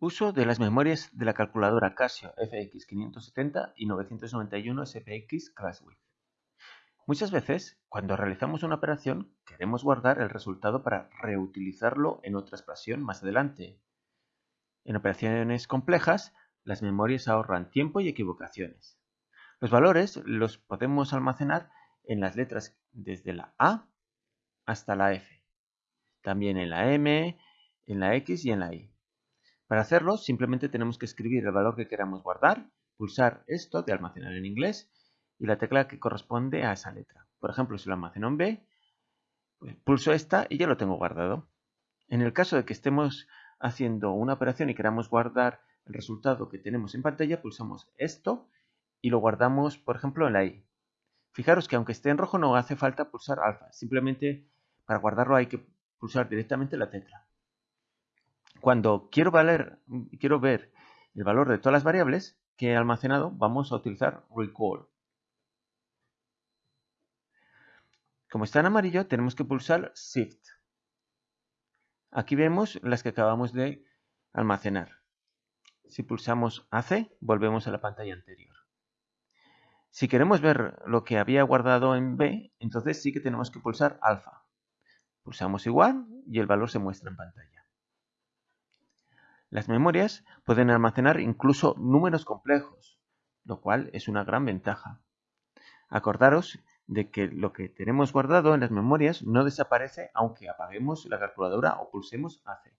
Uso de las memorias de la calculadora Casio FX570 y 991 SPX ClassWidth. Muchas veces, cuando realizamos una operación, queremos guardar el resultado para reutilizarlo en otra expresión más adelante. En operaciones complejas, las memorias ahorran tiempo y equivocaciones. Los valores los podemos almacenar en las letras desde la A hasta la F, también en la M, en la X y en la Y. Para hacerlo, simplemente tenemos que escribir el valor que queramos guardar, pulsar esto de almacenar en inglés y la tecla que corresponde a esa letra. Por ejemplo, si lo almaceno en B, pues pulso esta y ya lo tengo guardado. En el caso de que estemos haciendo una operación y queramos guardar el resultado que tenemos en pantalla, pulsamos esto y lo guardamos, por ejemplo, en la I. Fijaros que aunque esté en rojo no hace falta pulsar alfa, simplemente para guardarlo hay que pulsar directamente la tecla. Cuando quiero, ver el valor de todas las variables que he almacenado, vamos a utilizar recall. Como está en amarillo, tenemos que pulsar Shift. Aquí vemos las que acabamos de almacenar. Si pulsamos AC, volvemos a la pantalla anterior. Si queremos ver lo que había guardado en B, entonces sí que tenemos que pulsar alfa. Pulsamos igual y el valor se muestra en pantalla. Las memorias pueden almacenar incluso números complejos, lo cual es una gran ventaja. Acordaros de que lo que tenemos guardado en las memorias no desaparece aunque apaguemos la calculadora o pulsemos AC.